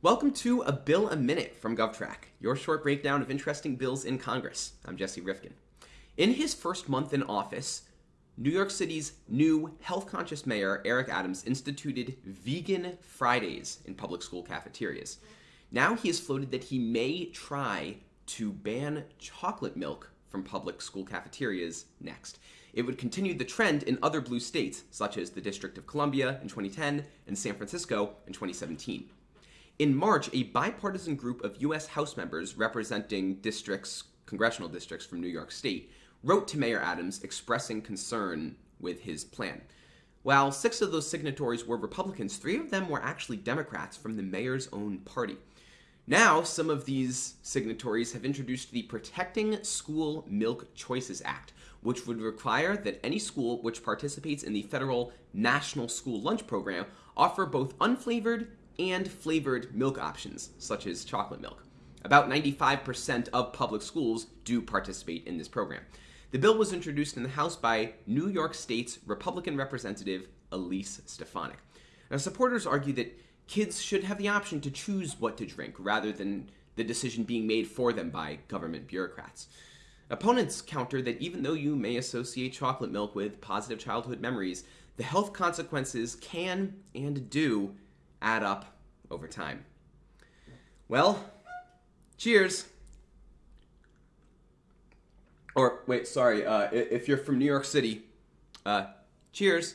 Welcome to A Bill a Minute from GovTrack, your short breakdown of interesting bills in Congress. I'm Jesse Rifkin. In his first month in office, New York City's new health conscious mayor, Eric Adams, instituted vegan Fridays in public school cafeterias. Now he has floated that he may try to ban chocolate milk from public school cafeterias next. It would continue the trend in other blue states, such as the District of Columbia in 2010 and San Francisco in 2017. In March, a bipartisan group of U.S. House members representing districts, congressional districts from New York State, wrote to Mayor Adams expressing concern with his plan. While six of those signatories were Republicans, three of them were actually Democrats from the mayor's own party. Now, some of these signatories have introduced the Protecting School Milk Choices Act, which would require that any school which participates in the federal National School Lunch Program offer both unflavored and flavored milk options, such as chocolate milk. About 95% of public schools do participate in this program. The bill was introduced in the House by New York State's Republican Representative Elise Stefanik. Now, supporters argue that kids should have the option to choose what to drink rather than the decision being made for them by government bureaucrats. Opponents counter that even though you may associate chocolate milk with positive childhood memories, the health consequences can and do add up over time. Well, cheers. Or wait, sorry. Uh, if you're from New York City, uh, cheers.